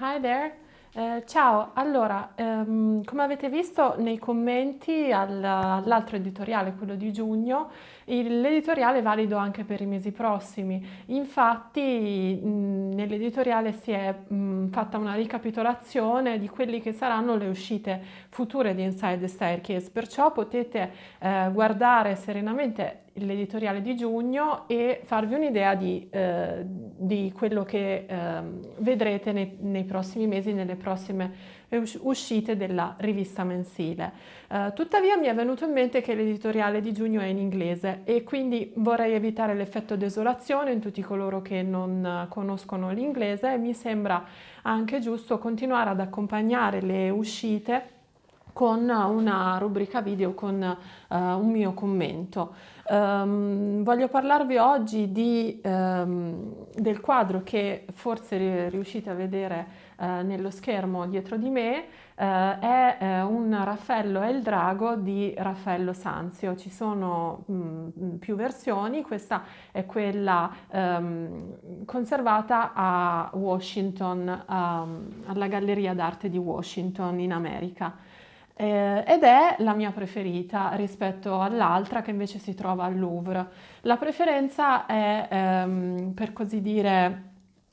Hi there. Eh, ciao, allora, ehm, come avete visto nei commenti al- all'altro editoriale, quello di giugno, l'editoriale è valido anche per i mesi prossimi. Infatti, nell'editoriale si è mh, fatta una ricapitolazione di quelli che saranno le uscite future di Inside the Staircase, perciò potete eh, guardare serenamente l'editoriale di giugno e farvi un'idea di, eh, di quello che eh, vedrete nei, nei, prossimi mesi, nelle prossime uscite della rivista mensile. Eh, tuttavia mi è venuto in mente che l'editoriale di giugno è in inglese e quindi vorrei evitare l'effetto desolazione in tutti coloro che non conoscono l'inglese e mi sembra anche giusto continuare ad accompagnare le uscite con una rubrica video con uh, un mio commento. Um, voglio parlarvi oggi di, um, del quadro che forse riuscite a vedere uh, nello schermo dietro di me, uh, è un Raffaello e il drago di Raffaello Sanzio. Ci sono mh, più versioni, questa è quella um, conservata a Washington, alla Galleria d'Arte di Washington in America eh, ed è la mia preferita rispetto all'altra che invece si trova al Louvre. La preferenza è, ehm, per così dire,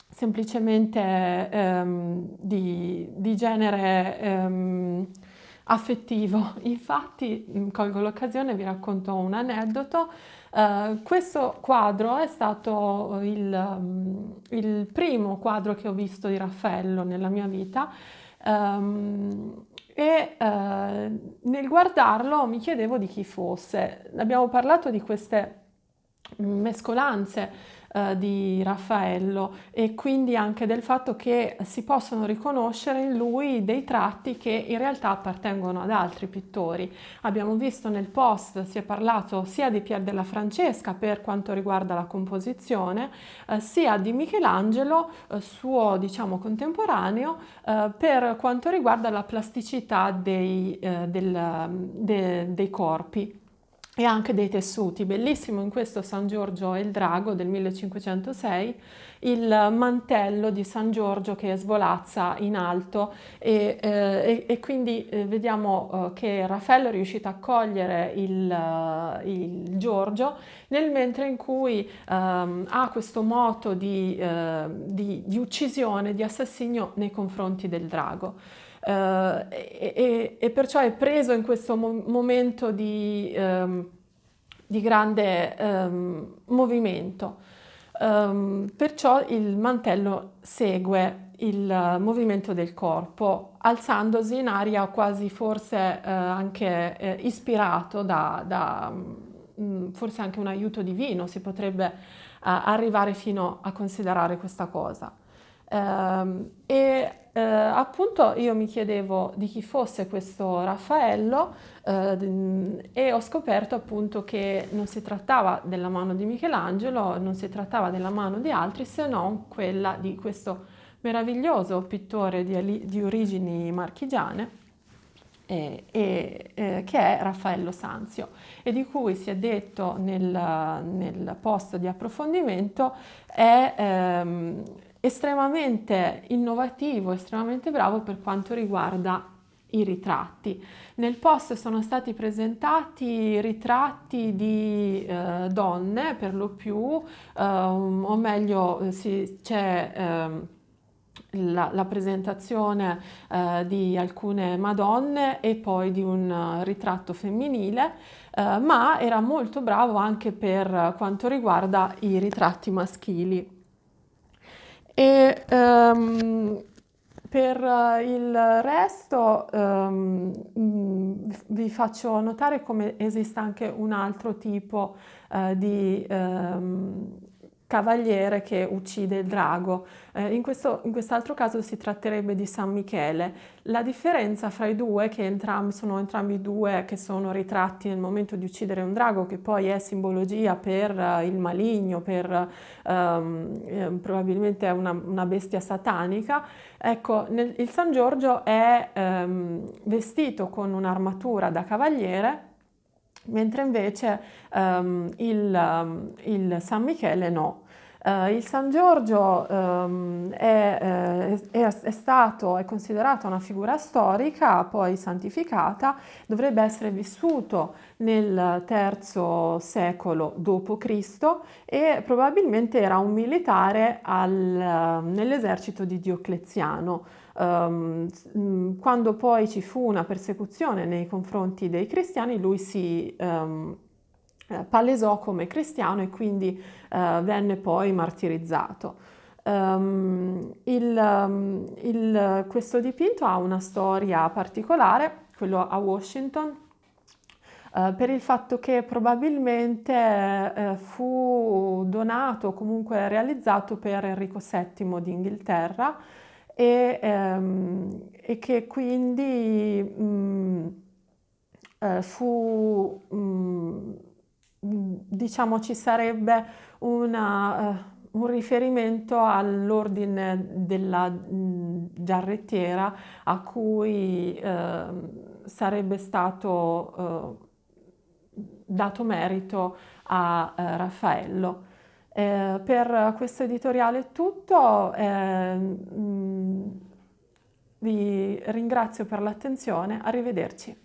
semplicemente ehm, di, di, genere ehm, affettivo. Infatti, mm, colgo l'occasione vi racconto un aneddoto. Uh, questo quadro è stato il, um, il, primo quadro che ho visto di Raffaello nella mia vita. Um, e eh, nel guardarlo mi chiedevo di chi fosse. Abbiamo parlato di queste mescolanze eh, di Raffaello e quindi anche del fatto che si possono riconoscere in lui dei tratti che in realtà appartengono ad altri pittori. Abbiamo visto nel post, si è parlato sia di Pier della Francesca per quanto riguarda la composizione, eh, sia di Michelangelo, eh, suo diciamo contemporaneo, eh, per quanto riguarda la plasticità dei, eh, del, de, dei corpi e anche dei tessuti. Bellissimo in questo San Giorgio e il Drago del 1506 il mantello di San Giorgio che svolazza in alto e, eh, e, quindi eh, vediamo eh, che Raffaello è riuscito a cogliere il, uh, il Giorgio nel mentre in cui um, ha questo moto di, uh, di, di uccisione, di assassinio nei confronti del drago. Uh, e, e, perciò è preso in questo mo momento di, um, di grande um, movimento. Um, perciò il mantello segue il movimento del corpo, alzandosi in aria quasi forse uh, anche uh, ispirato da, da um, forse anche un aiuto divino, si potrebbe arrivare fino a considerare questa cosa. Um, e eh, appunto io mi chiedevo di chi fosse questo Raffaello eh, e ho scoperto appunto che non si trattava della mano di Michelangelo, non si trattava della mano di altri se non quella di questo meraviglioso pittore di, di origini marchigiane eh, che è Raffaello Sanzio e di cui si è detto nel, nel post di approfondimento è ehm, estremamente innovativo, estremamente bravo per quanto riguarda i ritratti. Nel post sono stati presentati ritratti di eh, donne per lo più, eh, o meglio c'è eh, la, la, presentazione eh, di alcune madonne e poi di un ritratto femminile, eh, ma era molto bravo anche per quanto riguarda i ritratti maschili. E um, per uh, il resto um, vi faccio notare come esista anche un altro tipo uh, di um, cavaliere che uccide il drago. Eh, in, questo, in quest'altro caso si tratterebbe di San Michele. La differenza fra i due, che entrambi, sono entrambi due che sono ritratti nel momento di uccidere un drago, che poi è simbologia per uh, il maligno, per um, eh, probabilmente una, una, bestia satanica, ecco, nel, il San Giorgio è um, vestito con un'armatura da cavaliere mentre invece um, il, um, il, San Michele no. Uh, il San Giorgio um, è, è, è, stato, è considerato una figura storica, poi santificata, dovrebbe essere vissuto nel III secolo d.C. e probabilmente era un militare nell'esercito di Diocleziano. Um, quando poi ci fu una persecuzione nei confronti dei cristiani, lui si um, palesò come cristiano e quindi uh, venne poi martirizzato. Um, il, il, questo dipinto ha una storia particolare, quello a Washington, uh, per il fatto che probabilmente uh, fu donato o comunque realizzato per Enrico VII d'Inghilterra e, um, e che quindi um, fu um, diciamo ci sarebbe una, uh, un riferimento all'ordine della mh, giarrettiera a cui uh, sarebbe stato uh, dato merito a Raffaello. Eh, per questo editoriale è tutto, eh, mh, vi ringrazio per l'attenzione, arrivederci.